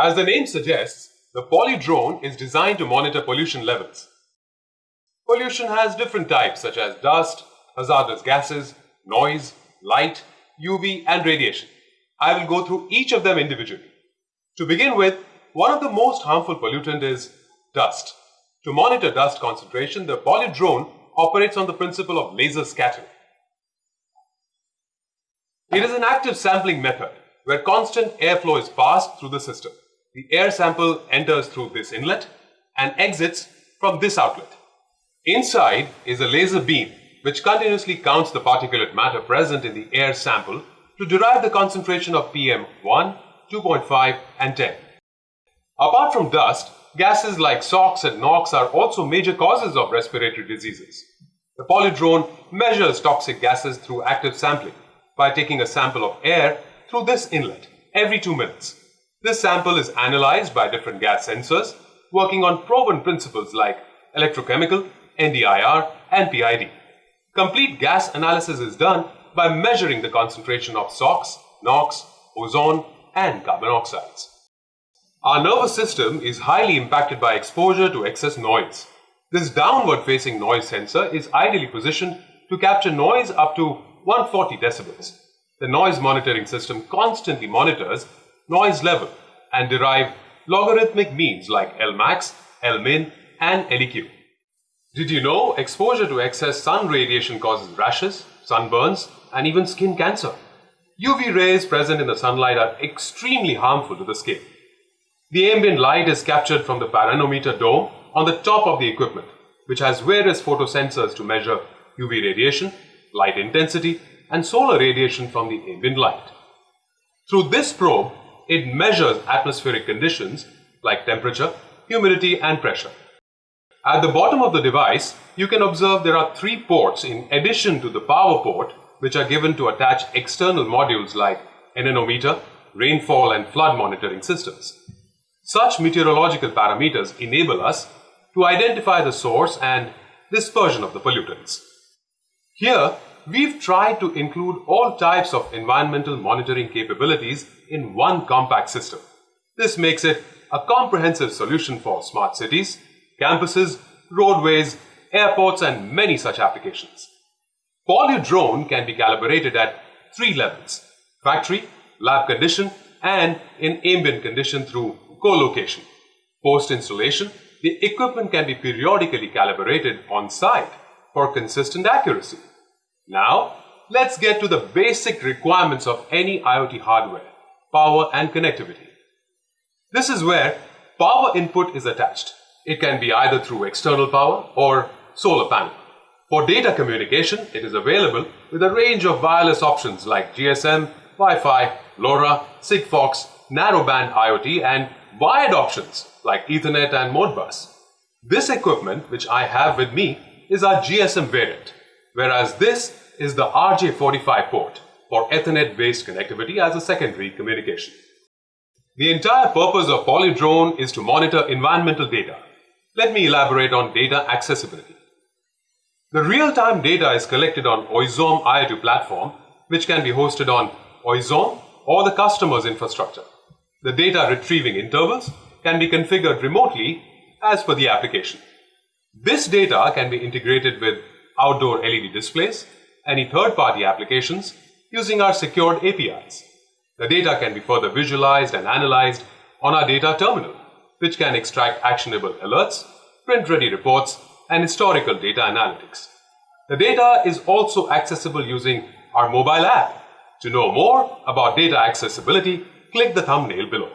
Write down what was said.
As the name suggests, the Polludrone is designed to monitor pollution levels. Pollution has different types such as dust, hazardous gases, noise, light, UV and radiation. I will go through each of them individually. To begin with, one of the most harmful pollutant is dust. To monitor dust concentration, the Polludrone operates on the principle of laser scattering. It is an active sampling method where constant airflow is passed through the system. The air sample enters through this inlet and exits from this outlet. Inside is a laser beam which continuously counts the particulate matter present in the air sample to derive the concentration of PM1, 2.5 and 10. Apart from dust, gases like SOx and NOx are also major causes of respiratory diseases. The polydrone measures toxic gases through active sampling by taking a sample of air through this inlet every two minutes. This sample is analyzed by different gas sensors working on proven principles like electrochemical, NDIR, and PID. Complete gas analysis is done by measuring the concentration of SOx, NOx, ozone, and carbon oxides. Our nervous system is highly impacted by exposure to excess noise. This downward facing noise sensor is ideally positioned to capture noise up to 140 decibels. The noise monitoring system constantly monitors noise level and derive logarithmic means like Lmax, Lmin, and LEQ. Did you know exposure to excess sun radiation causes rashes, sunburns, and even skin cancer? UV rays present in the sunlight are extremely harmful to the skin. The ambient light is captured from the pyranometer dome on the top of the equipment, which has various photosensors to measure UV radiation, light intensity, and solar radiation from the ambient light. Through this probe, it measures atmospheric conditions like temperature, humidity, and pressure. At the bottom of the device, you can observe there are three ports in addition to the power port which are given to attach external modules like anemometer, rainfall and flood monitoring systems. Such meteorological parameters enable us to identify the source and dispersion of the pollutants. Here, we've tried to include all types of environmental monitoring capabilities in one compact system. This makes it a comprehensive solution for smart cities, campuses, roadways, airports and many such applications. Polludrone can be calibrated at three levels, factory, lab condition and in ambient condition through co-location. Post-installation, the equipment can be periodically calibrated on site for consistent accuracy. Now, let's get to the basic requirements of any IoT hardware, power and connectivity. This is where power input is attached. It can be either through external power or solar panel. For data communication, it is available with a range of wireless options like GSM, Wi-Fi, LoRa, Sigfox, narrowband IoT and wired options like Ethernet and Modbus. This equipment, which I have with me, is our GSM variant, whereas this is the RJ45 port for Ethernet-based connectivity as a secondary communication. The entire purpose of Polludrone is to monitor environmental data. Let me elaborate on data accessibility. The real-time data is collected on Oizom IoT platform, which can be hosted on Oizom or the customer's infrastructure. The data retrieving intervals can be configured remotely as per the application. This data can be integrated with outdoor LED displays, any third-party applications using our secured APIs. The data can be further visualized and analyzed on our data terminal, which can extract actionable alerts, print-ready reports, and historical data analytics. The data is also accessible using our mobile app. To know more about data accessibility, click the thumbnail below.